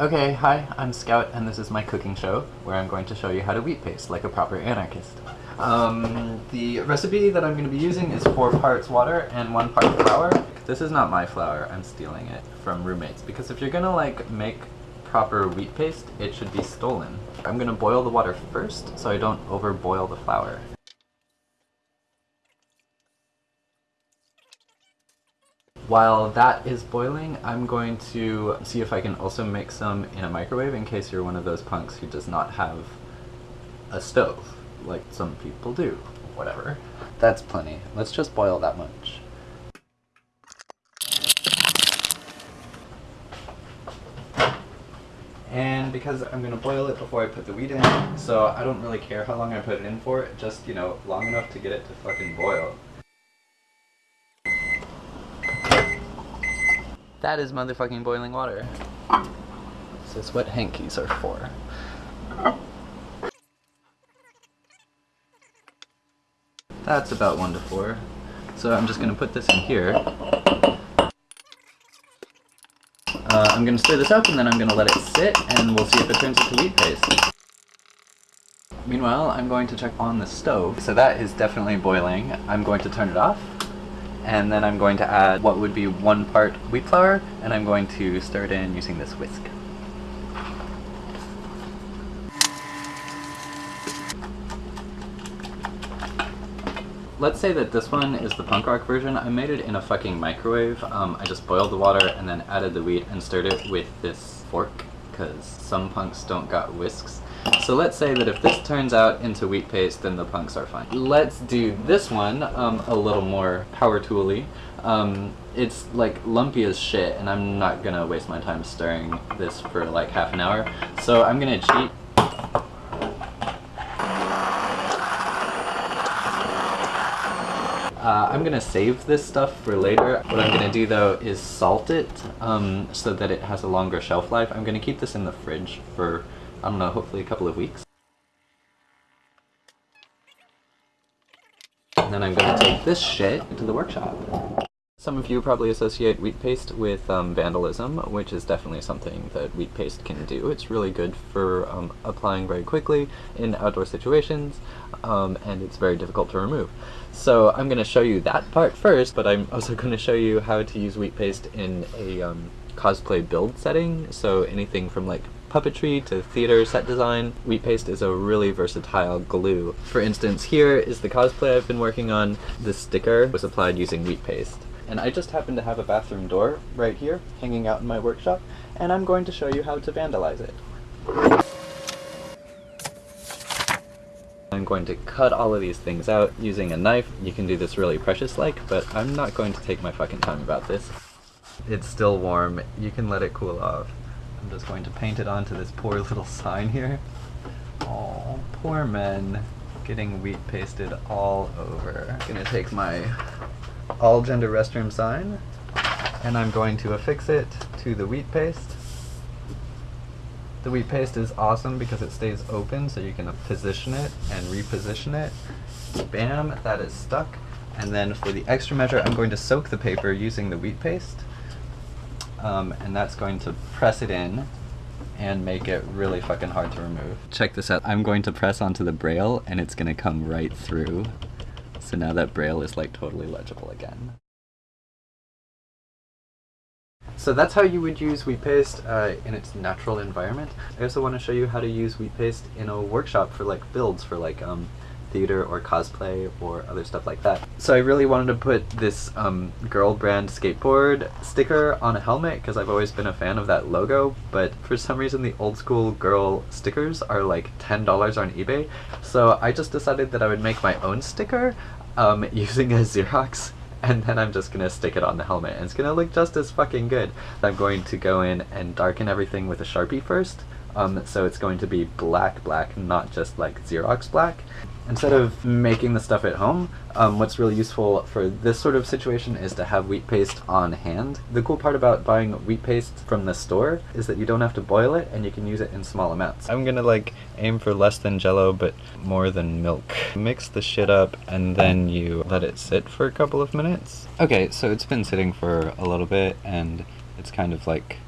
Okay, hi, I'm Scout, and this is my cooking show, where I'm going to show you how to wheat paste like a proper anarchist. Um, the recipe that I'm going to be using is 4 parts water and 1 part flour. This is not my flour, I'm stealing it from roommates, because if you're gonna like make proper wheat paste, it should be stolen. I'm gonna boil the water first, so I don't overboil the flour. While that is boiling, I'm going to see if I can also make some in a microwave in case you're one of those punks who does not have a stove, like some people do. Whatever. That's plenty. Let's just boil that much. And because I'm going to boil it before I put the wheat in, so I don't really care how long I put it in for, just, you know, long enough to get it to fucking boil. That is motherfucking boiling water. This is what hankies are for. That's about 1 to 4. So I'm just going to put this in here. Uh, I'm going to stir this up and then I'm going to let it sit and we'll see if it turns into wheat paste. Meanwhile, I'm going to check on the stove. So that is definitely boiling. I'm going to turn it off and then I'm going to add what would be one part wheat flour and I'm going to stir it in using this whisk. Let's say that this one is the punk rock version. I made it in a fucking microwave. Um, I just boiled the water and then added the wheat and stirred it with this fork because some punks don't got whisks. So let's say that if this turns out into wheat paste, then the punks are fine. Let's do this one um, a little more power tooly. Um, it's like lumpy as shit and I'm not gonna waste my time stirring this for like half an hour. So I'm gonna cheat I'm gonna save this stuff for later. What I'm gonna do though is salt it um, so that it has a longer shelf life. I'm gonna keep this in the fridge for, I don't know, hopefully a couple of weeks. And then I'm gonna take this shit to the workshop. Some of you probably associate wheat paste with um, vandalism, which is definitely something that wheat paste can do. It's really good for um, applying very quickly in outdoor situations, um, and it's very difficult to remove. So I'm going to show you that part first, but I'm also going to show you how to use wheat paste in a um, cosplay build setting, so anything from like puppetry to theater set design, wheat paste is a really versatile glue. For instance, here is the cosplay I've been working on. The sticker was applied using wheat paste. And I just happen to have a bathroom door right here, hanging out in my workshop, and I'm going to show you how to vandalize it. I'm going to cut all of these things out using a knife. You can do this really precious-like, but I'm not going to take my fucking time about this. It's still warm. You can let it cool off. I'm just going to paint it onto this poor little sign here. Oh, poor men getting wheat pasted all over. I'm gonna take my all gender restroom sign and I'm going to affix it to the wheat paste. The wheat paste is awesome because it stays open so you can position it and reposition it. Bam, that is stuck. And then for the extra measure, I'm going to soak the paper using the wheat paste. Um, and that's going to press it in and make it really fucking hard to remove. Check this out. I'm going to press onto the braille and it's gonna come right through. So now that braille is like totally legible again. So that's how you would use wheat paste uh, in its natural environment. I also want to show you how to use wheat paste in a workshop for like builds for like um, theater or cosplay or other stuff like that. So I really wanted to put this um, girl brand skateboard sticker on a helmet because I've always been a fan of that logo, but for some reason the old school girl stickers are like $10 on eBay. So I just decided that I would make my own sticker um, using a Xerox and then I'm just gonna stick it on the helmet and it's gonna look just as fucking good. I'm going to go in and darken everything with a Sharpie first um, so it's going to be black black, not just like Xerox black. Instead of making the stuff at home, um, what's really useful for this sort of situation is to have wheat paste on hand. The cool part about buying wheat paste from the store is that you don't have to boil it and you can use it in small amounts. I'm gonna like aim for less than jello but more than milk. Mix the shit up and then you let it sit for a couple of minutes. Okay, so it's been sitting for a little bit and it's kind of like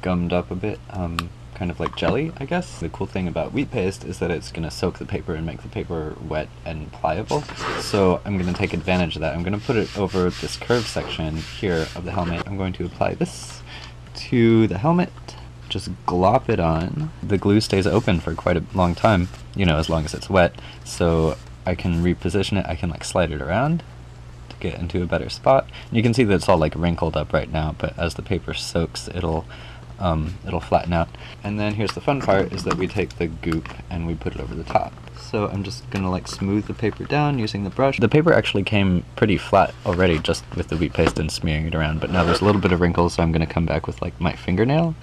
gummed up a bit, um, kind of like jelly, I guess. The cool thing about wheat paste is that it's going to soak the paper and make the paper wet and pliable. So I'm going to take advantage of that. I'm going to put it over this curved section here of the helmet. I'm going to apply this to the helmet, just glop it on. The glue stays open for quite a long time, you know, as long as it's wet. So I can reposition it, I can like slide it around to get into a better spot. You can see that it's all like wrinkled up right now, but as the paper soaks, it'll um, it'll flatten out. And then here's the fun part, is that we take the goop and we put it over the top. So I'm just gonna like smooth the paper down using the brush. The paper actually came pretty flat already just with the wheat paste and smearing it around, but now there's a little bit of wrinkles, so I'm gonna come back with like my fingernail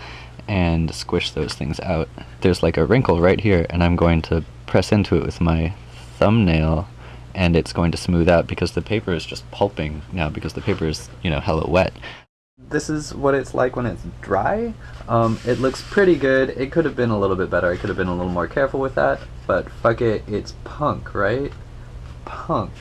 and squish those things out. There's like a wrinkle right here, and I'm going to press into it with my thumbnail and it's going to smooth out because the paper is just pulping now because the paper is, you know, hella wet this is what it's like when it's dry. Um, it looks pretty good. It could have been a little bit better. I could have been a little more careful with that, but fuck it, it's punk, right? Punk.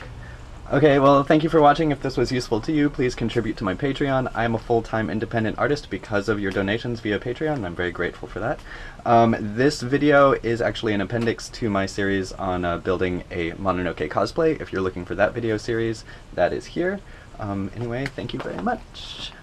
Okay, well, thank you for watching. If this was useful to you, please contribute to my Patreon. I am a full-time independent artist because of your donations via Patreon, and I'm very grateful for that. Um, this video is actually an appendix to my series on uh, building a Mononoke cosplay. If you're looking for that video series, that is here. Um, anyway, thank you very much.